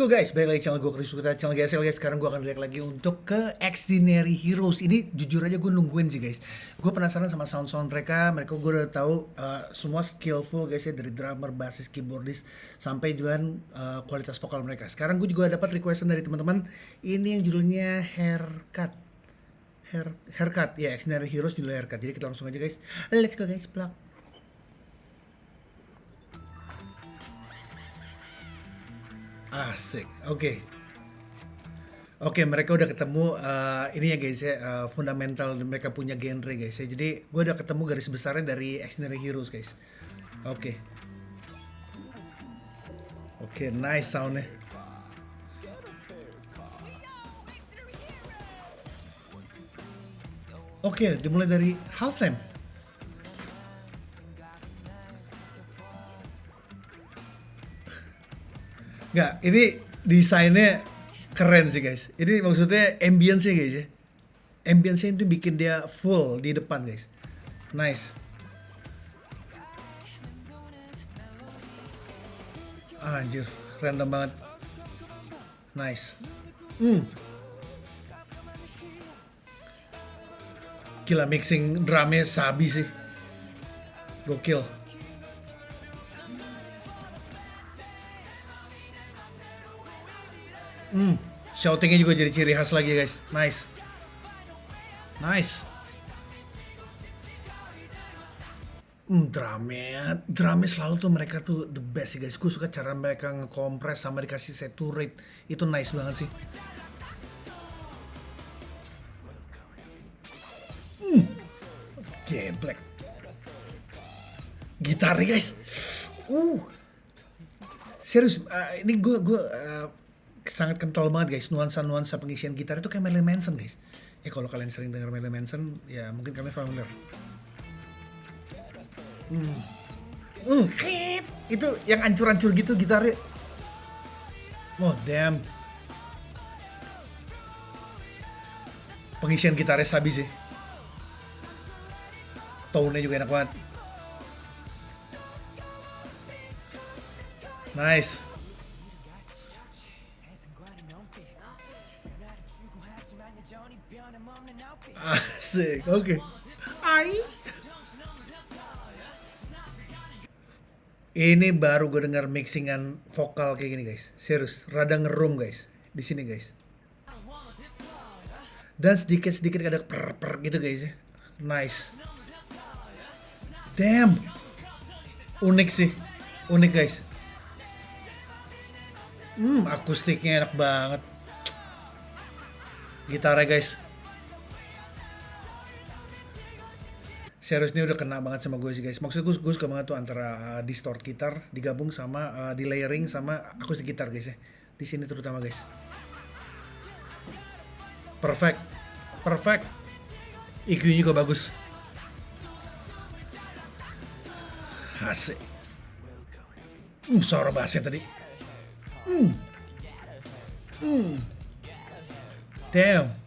Go guys, balik lagi channel gue Chris Sukuta, channel GSL guys. Sekarang gue akan react lagi untuk ke Extraordinary Heroes. Ini jujur aja gue nungguin sih guys. Gue penasaran sama sound-sound mereka. Mereka gue udah tahu uh, semua skillful guys ya. Dari drummer, bassist, keyboardist Sampai juga uh, kualitas vokal mereka. Sekarang gue juga dapat requestan dari teman-teman. Ini yang judulnya Haircut. Hair, Haircut, ya yeah, Extraordinary Heroes judulnya Haircut. Jadi kita langsung aja guys. Let's go guys, plug Asik, oke. Oke, mereka udah ketemu uh, ini ya guys ya uh, fundamental mereka punya genre guys ya. Jadi gue udah ketemu garis besarnya dari Extraordinary Heroes guys. Oke. Oke, nice soundnya. Oke, dimulai dari half Nggak, ini desainnya keren sih guys. Ini maksudnya ambience guys ya. Ambience itu bikin dia full di depan guys. Nice. Ah, anjir, random banget. Nice. Hmm. Gila mixing drumnya sabi sih. Gokil. Hmm, shoutingnya juga jadi ciri khas lagi guys. Nice. Nice. Hmm, drumnya, drumnya selalu tuh mereka tuh the best sih guys. Gue suka cara mereka ngekompres sama dikasih saturate. Itu nice banget sih. Hmm, geblek. Gitarnya guys. Uh, serius. Uh, ini gue gue uh, sangat kental banget guys. Nuansa-nuansa pengisian gitar itu kayak Marilyn Manson guys. Ya kalau kalian sering dengar Marilyn Manson ya mungkin kalian familiar. Hmm. Hmm, itu yang ancur-ancur gitu gitarnya. Oh damn pengisian gitarnya sabi sih. Tone-nya juga enak banget. Nice Asik, oke. Okay. Ai. Ini baru gue dengar mixingan vokal kayak gini guys. Serius, rada ngerum guys. Di sini guys. Dan sedikit-sedikit ada per per gitu guys ya. Nice. Damn. Unik sih. Unik guys. Hmm, akustiknya enak banget. Gitarnya guys. Serius ini udah kena banget sama gue sih guys. Maksud gue, gue suka banget tuh antara uh, distort gitar digabung sama uh, di layering sama akustik gitar guys ya. Di sini terutama guys. Perfect. Perfect. EQ-nya juga bagus. Asik. Hmm, suara bassnya tadi. Hmm. Hmm. Damn.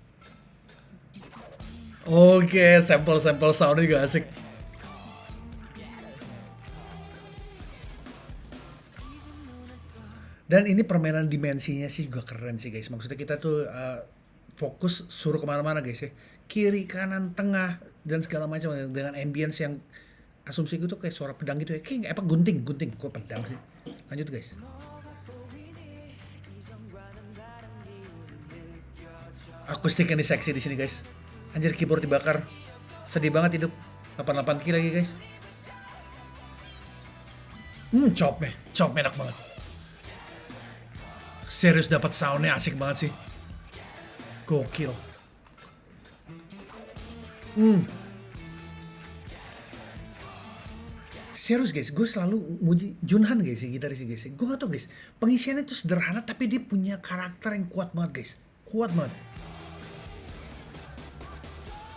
Oke, sampel-sampel soundnya juga asik. Dan ini permainan dimensinya sih juga keren sih guys. Maksudnya kita tuh uh, fokus suruh ke mana-mana guys ya. Kiri, kanan, tengah, dan segala macam dengan ambience yang asumsi gue kayak suara pedang gitu ya. Kayak apa gunting, gunting. Kok pedang sih? Lanjut guys. Akustik yang seksi di sini guys. Anjir keyboard dibakar. Sedih banget hidup. 88 ki lagi guys. Hmm, chopnya. Chop enak banget. Serius dapat soundnya asik banget sih. Gokil. Hmm. Serius guys, gue selalu muji Junhan guys ya gitaris guys. Gue gak tau guys, pengisiannya tuh sederhana tapi dia punya karakter yang kuat banget guys. Kuat banget.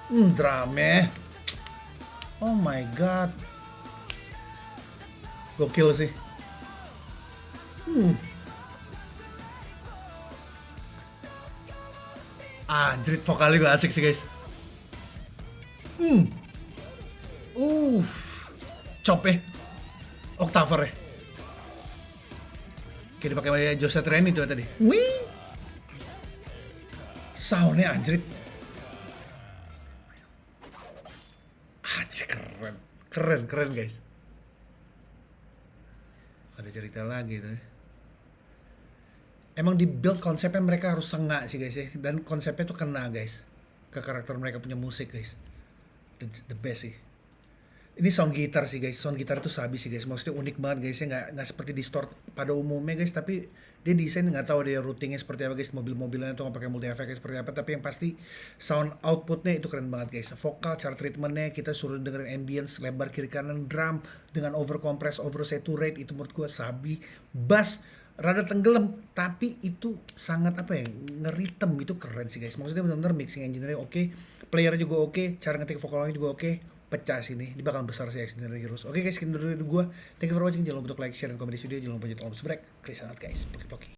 Hmm, drame. Oh my god. Gokil sih. Hmm. Anjrit, vokalnya gue asik sih guys. Hmm. Uh. Chop ya. Octaver ya. Kayak dipakai Jose Treni tuh tadi. Wih. Soundnya anjrit. Anjir keren. Keren, keren guys. Ada cerita lagi tuh. Emang di build konsepnya mereka harus sengak sih guys ya. Dan konsepnya tuh kena guys. Ke karakter mereka punya musik guys. The, the best sih. Ini sound gitar sih guys, sound gitar tuh sabi sih guys, maksudnya unik banget guys. Ya, nggak nggak seperti distort pada umumnya guys, tapi dia desain nggak tahu dia routingnya seperti apa guys, mobil-mobilnya tuh nggak pakai multi effect seperti apa, tapi yang pasti sound outputnya itu keren banget guys, vokal, cara treatmentnya kita suruh dengerin ambience, lebar kiri kanan drum dengan over compress, over saturate itu menurut gua sabi, bass rada tenggelam tapi itu sangat apa ya ngeritem. Itu keren sih guys. Maksudnya benar-benar mixing engineer oke player juga oke cara ngetik vokalnya juga oke pecah sini ini bakal besar sih Extended Heroes oke guys sekian dari gue thank you for watching. Jangan lupa untuk like share dan komen di video. Jangan lupa untuk subscribe. Klik sangat guys. Poki poki